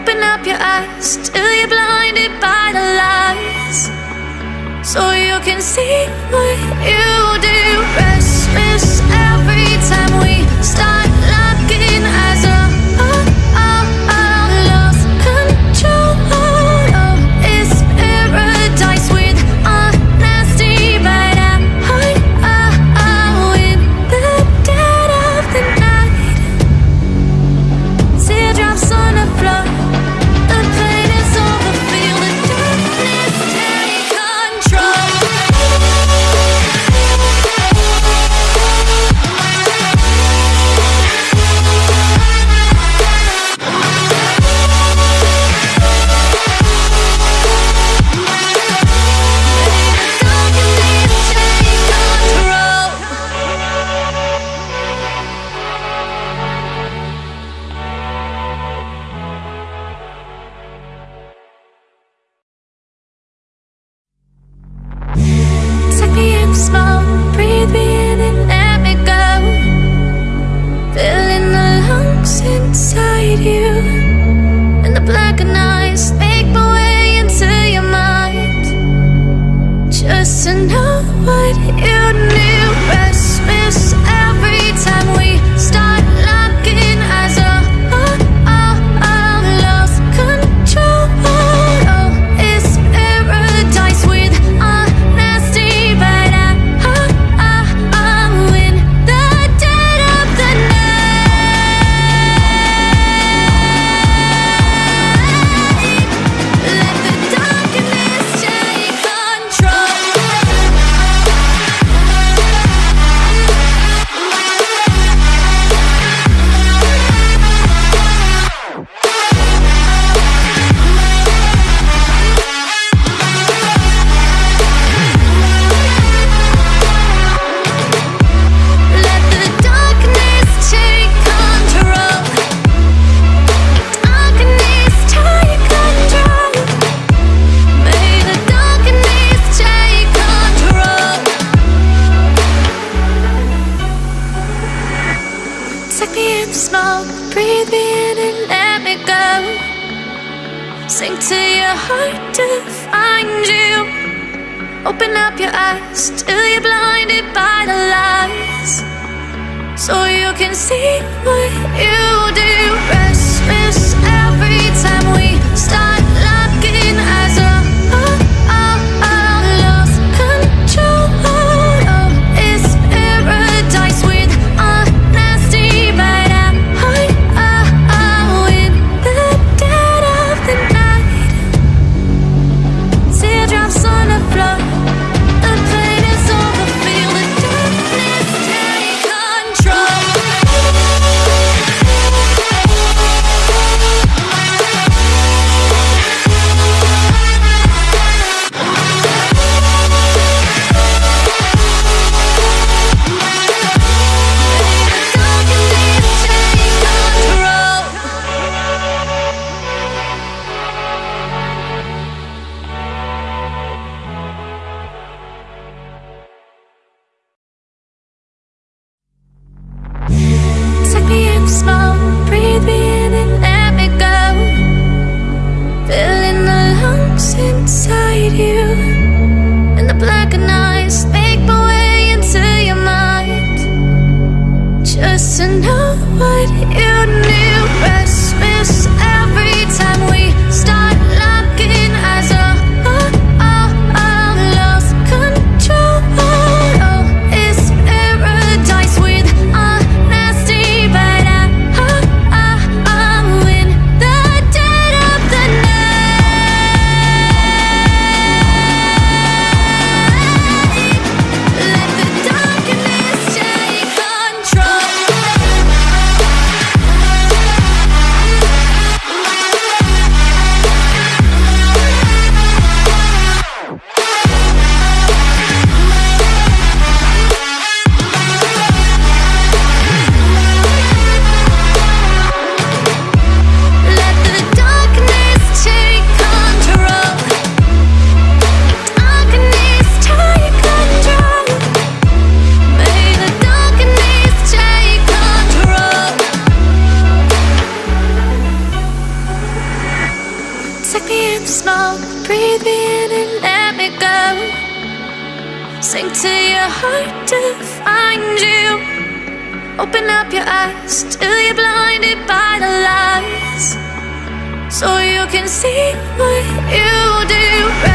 Open up your eyes till you're blinded by the lies. So you can see what you do. Restless every time Still you're blinded by the lies. So you can see what you do.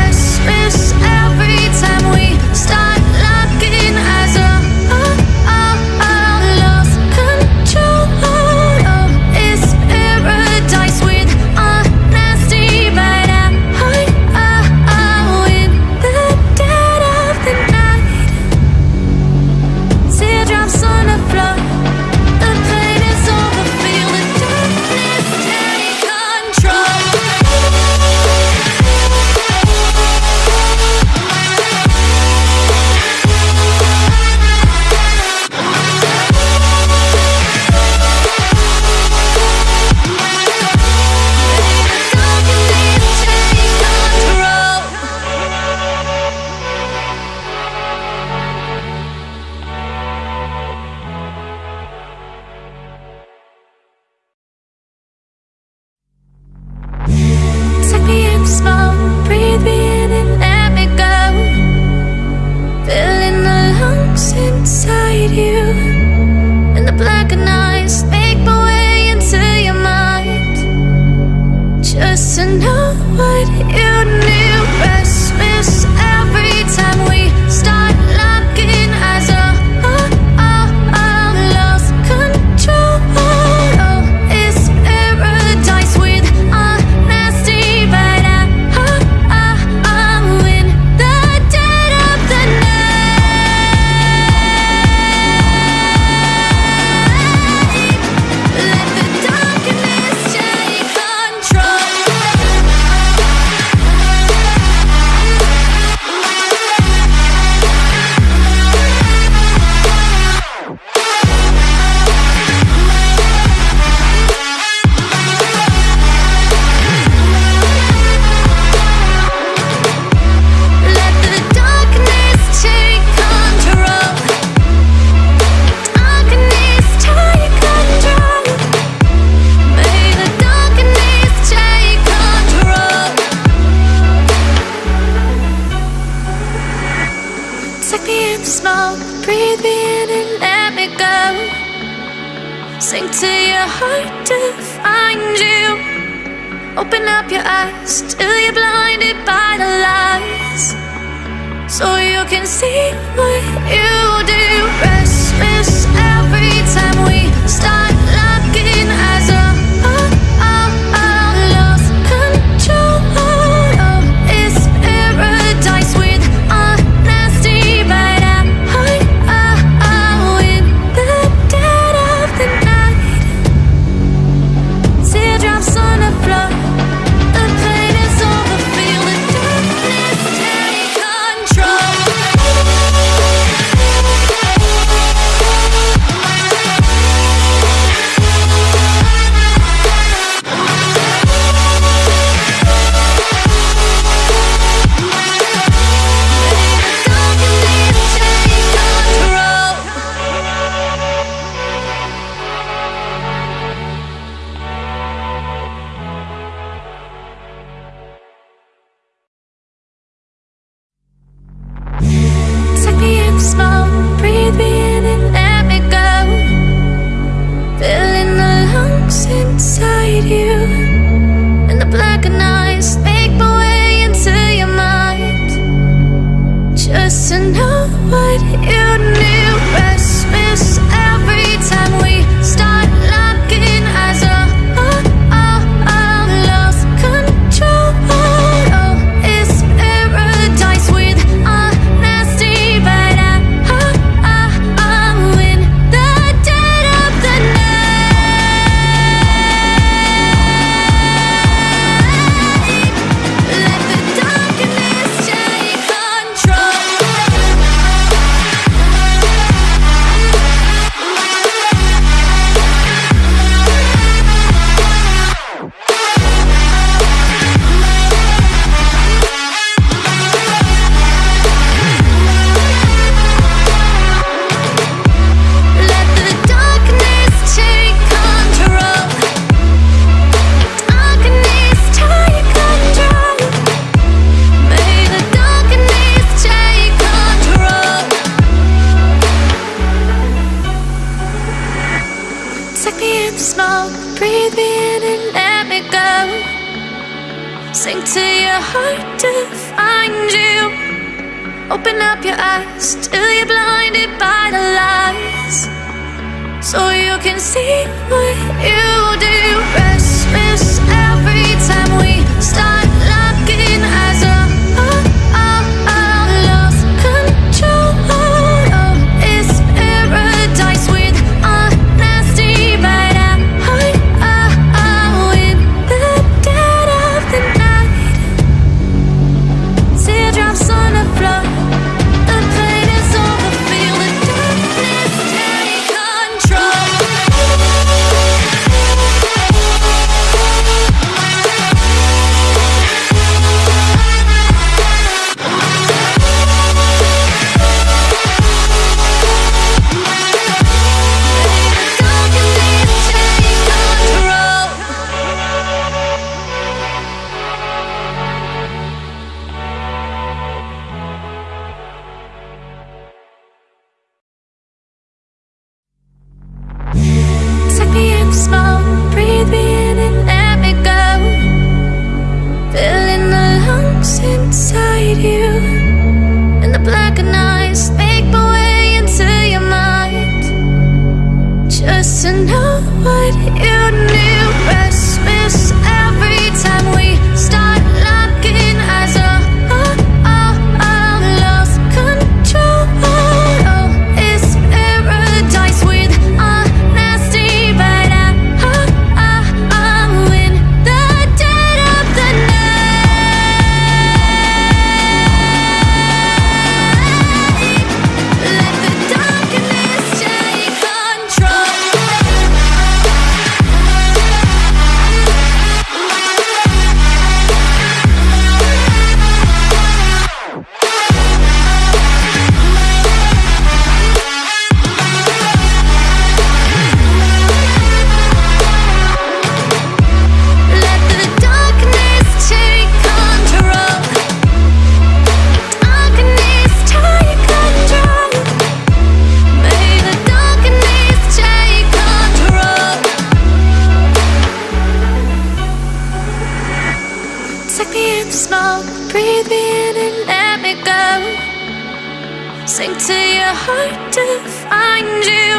hard to find you.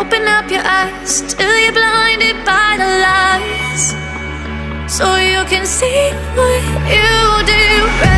Open up your eyes till you're blinded by the lies So you can see what you do.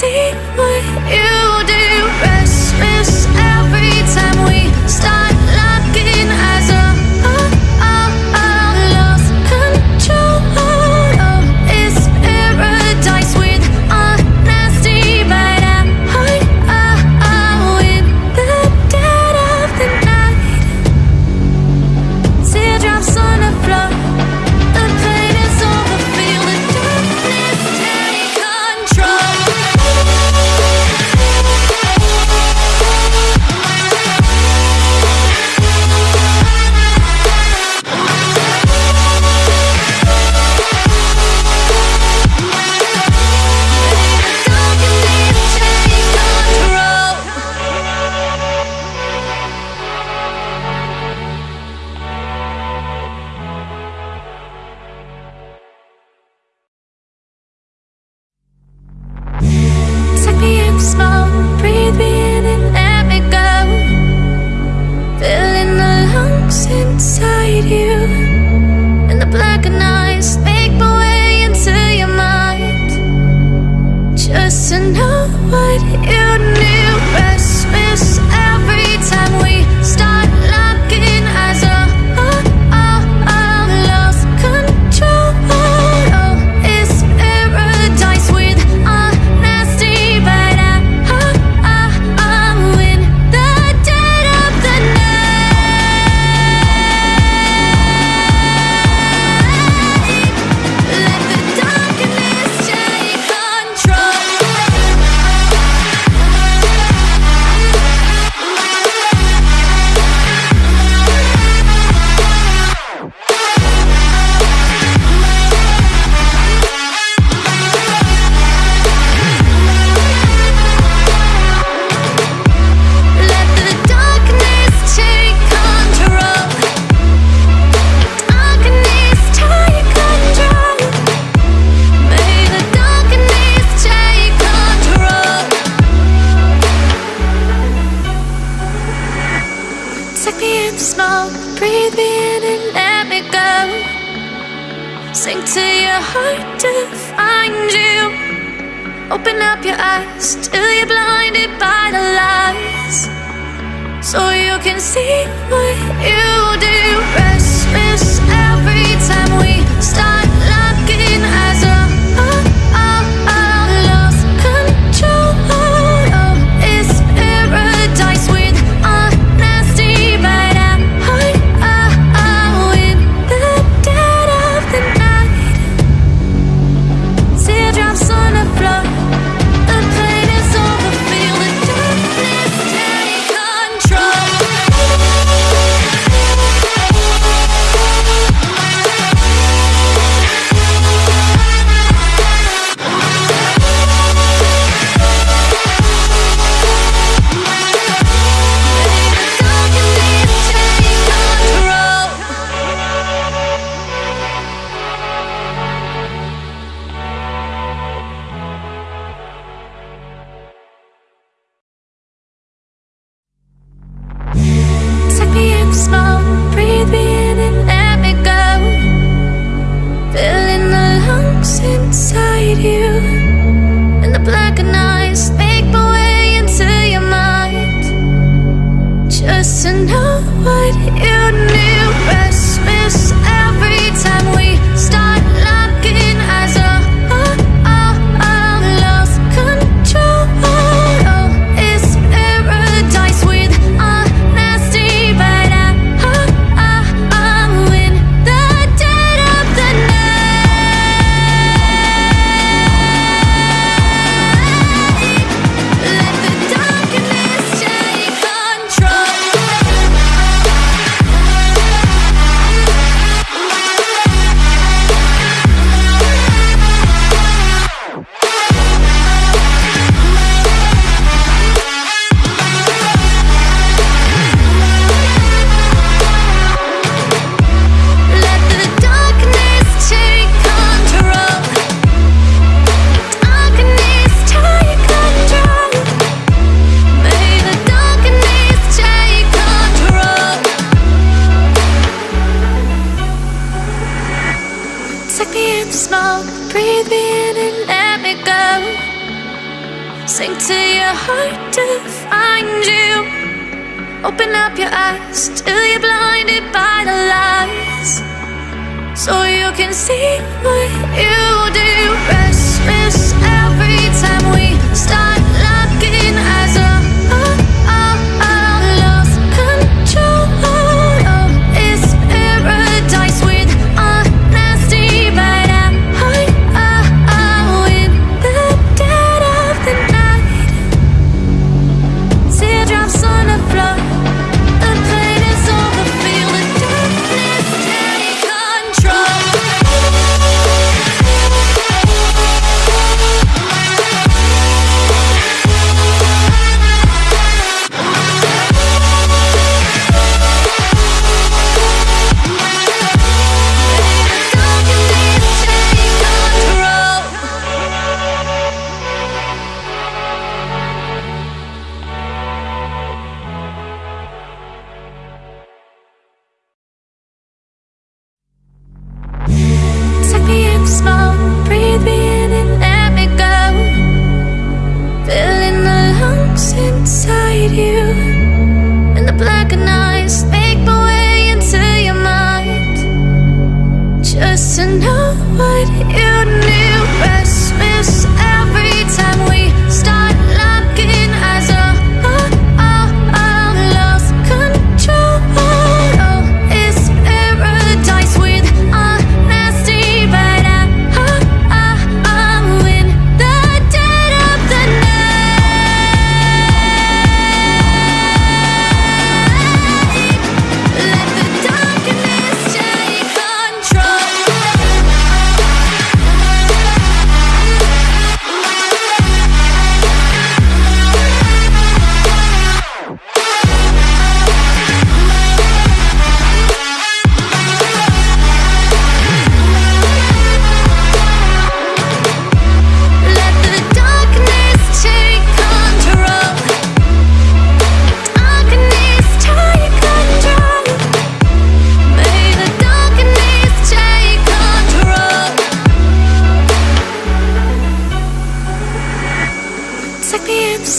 See what you do. Restless every time we start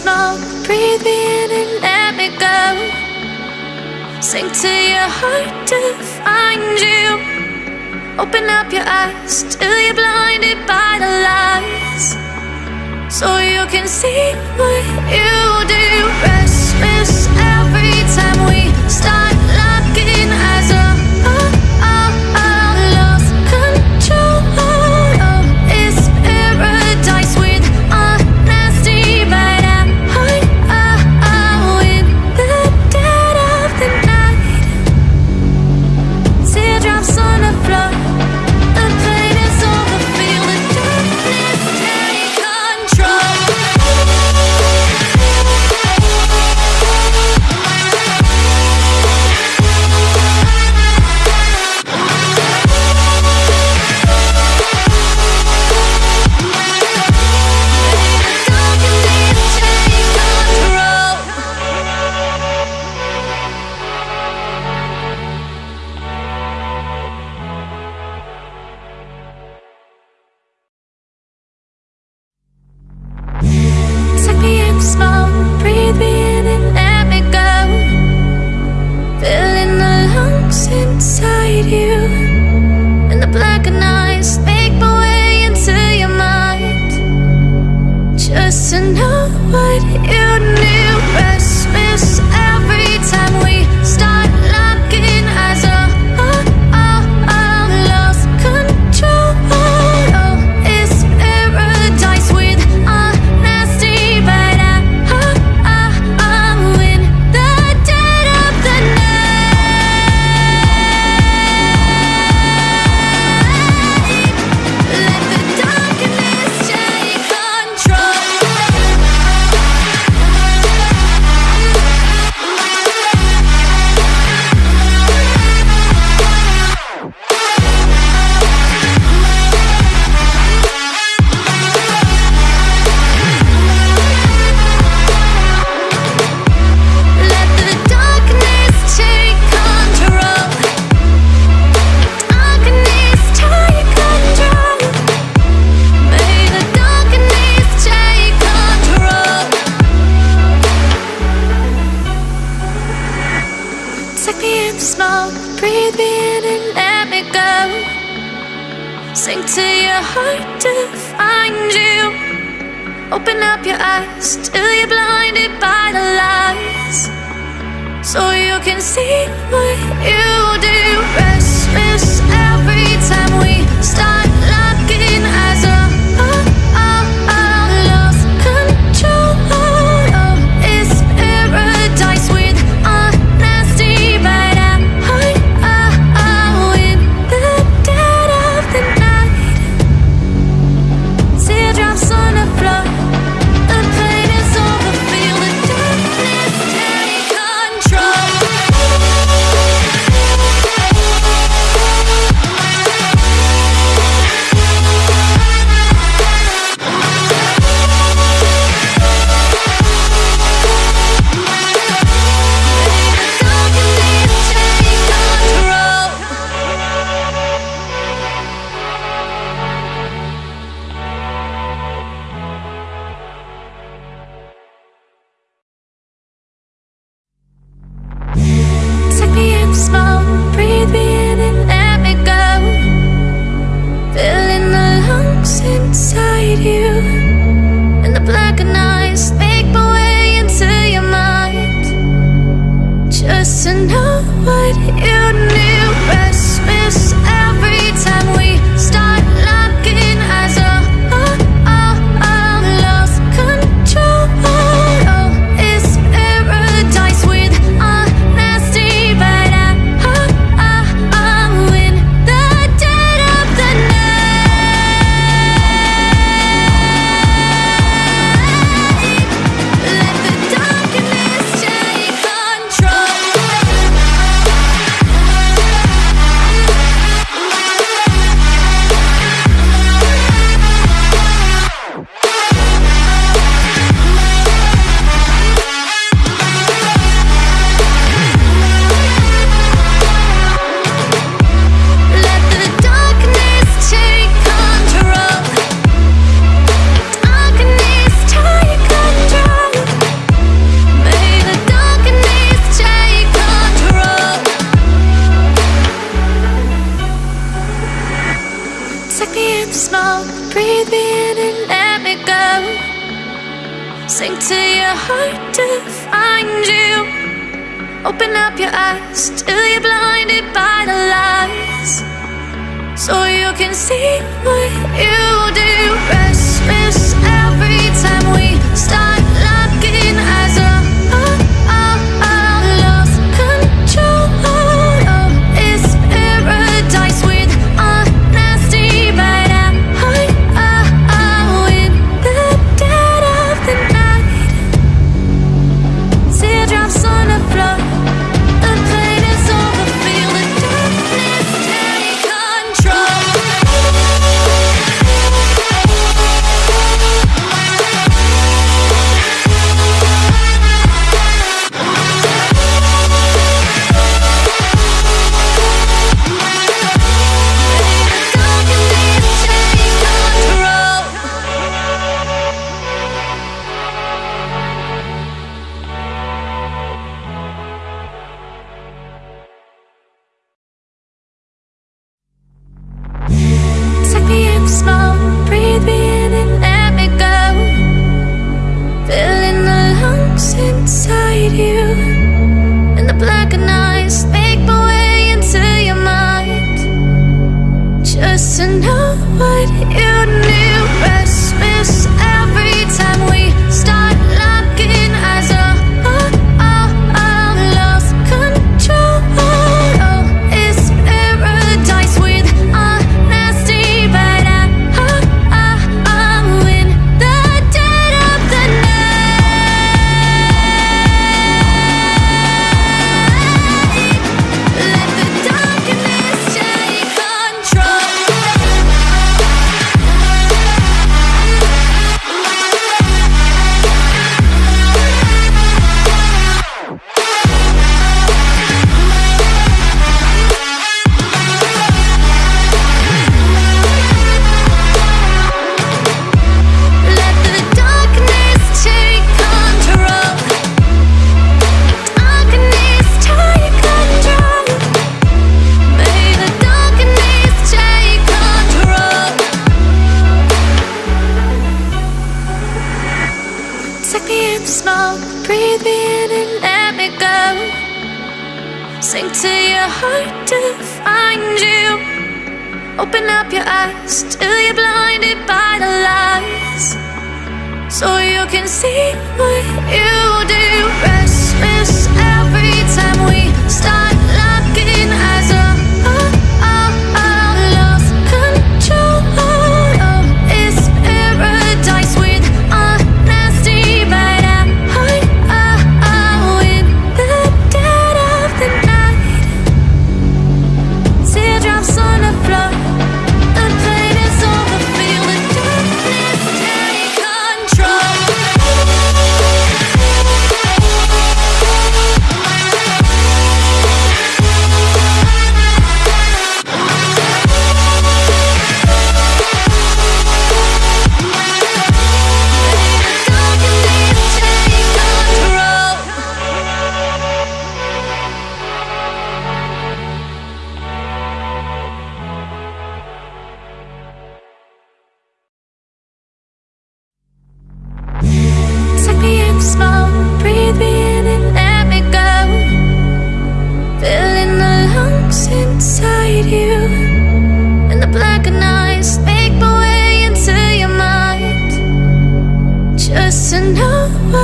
smoke, breathe me in and let me go. Sink to your heart to find you. Open up your eyes till you're blinded by the lies, so you can see what you do. Restless every time we start.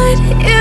What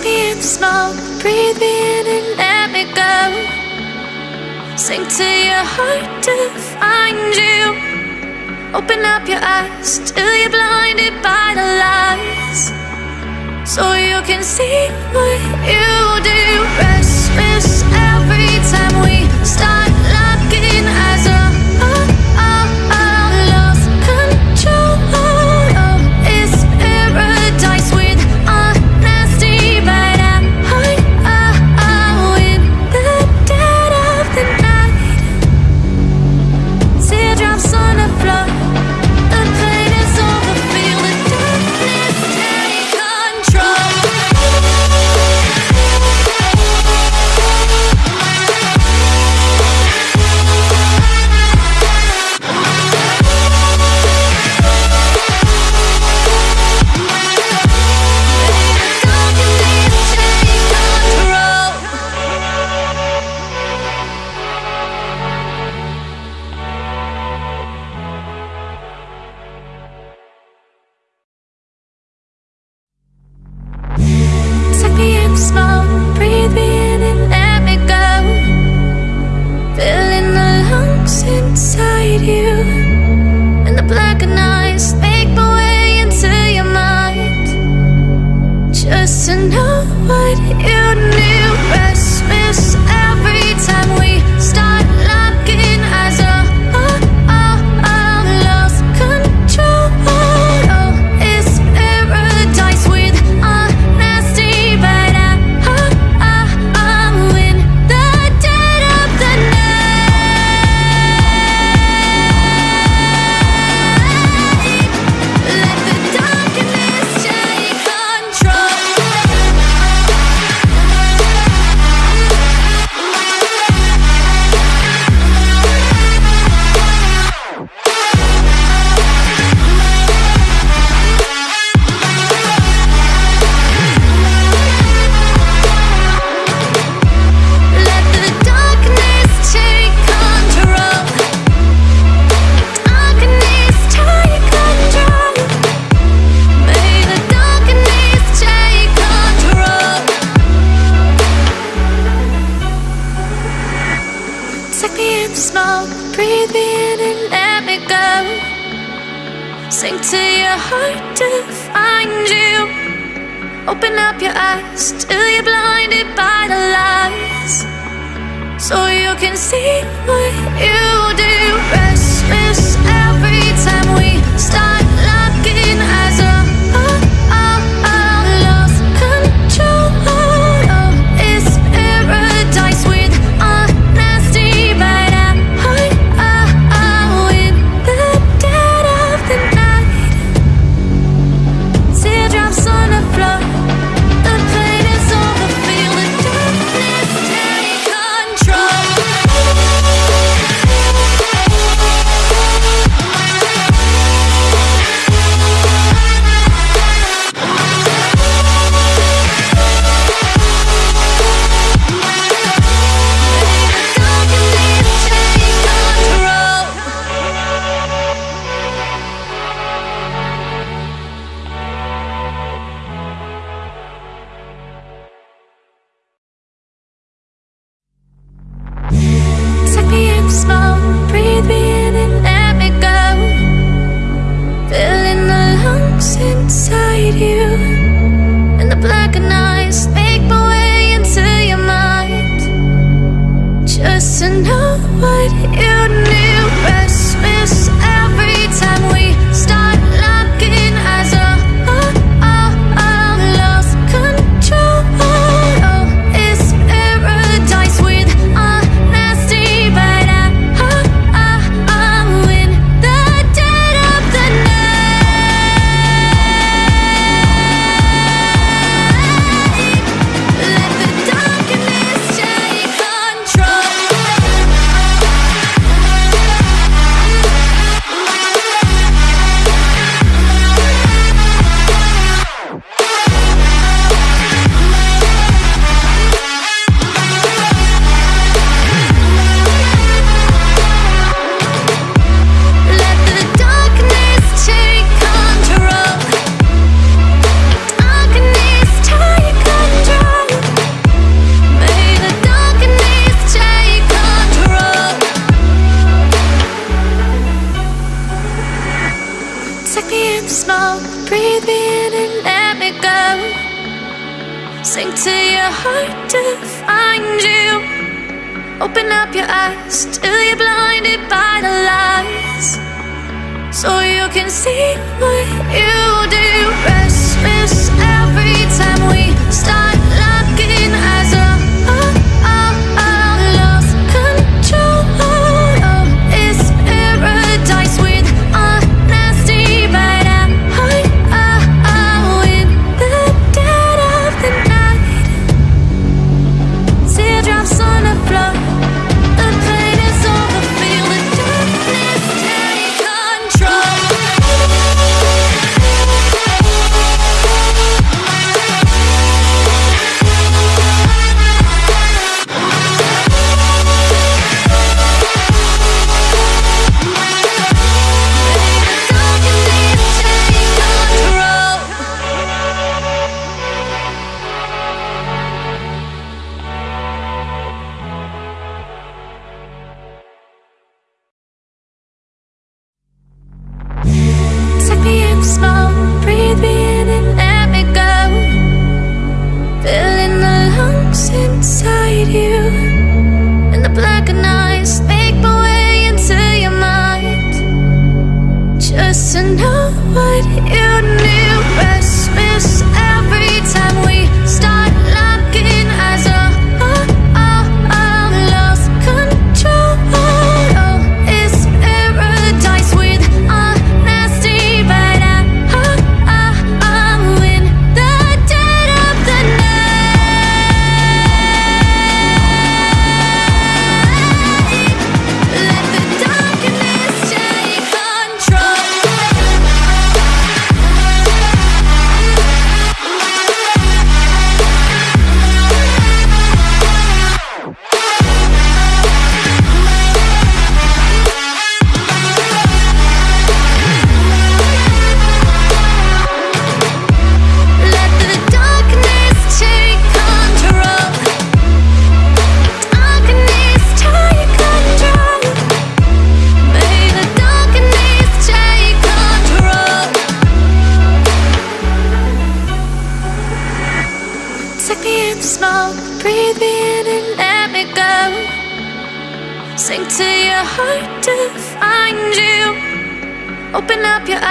Take me in the smoke, breathe me in and let me go. Sink to your heart to find you. Open up your eyes till you're blinded by the lies. So you can see what you do. Restless every time we.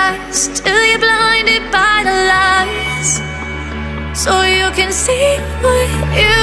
eyes till you're blinded by the lies, so you can see what you.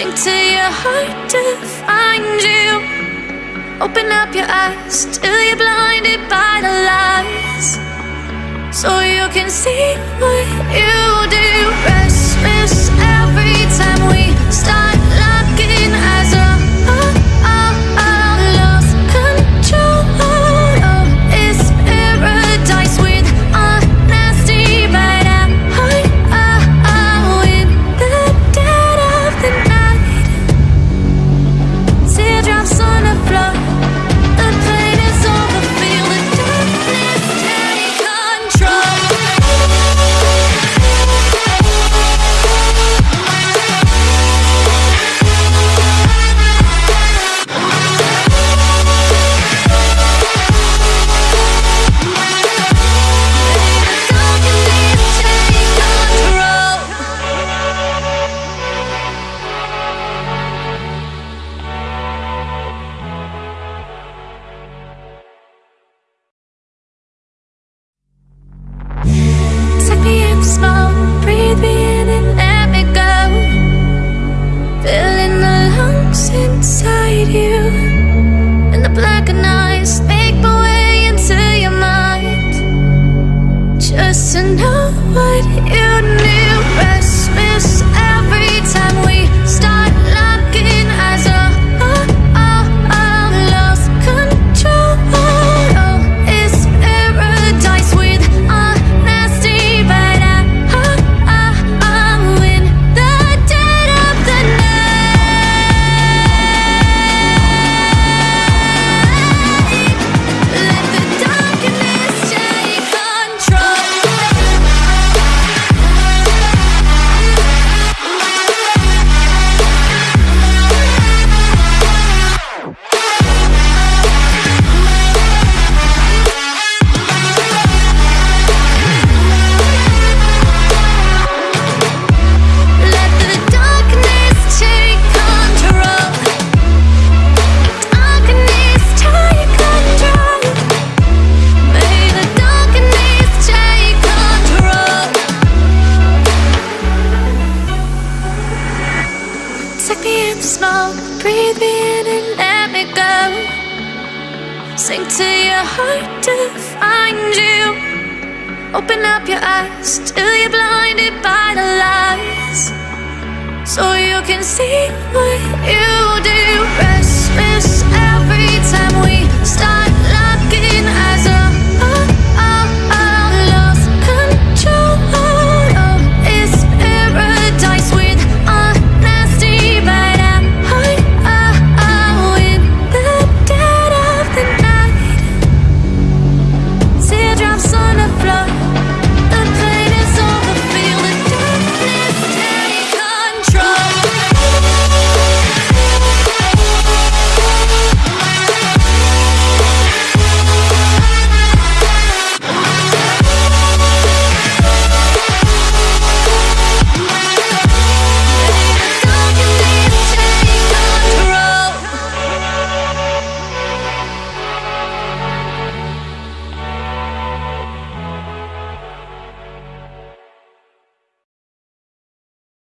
Take to your heart to find you. Open up your eyes till you're blinded by the lies. So you can see what you do.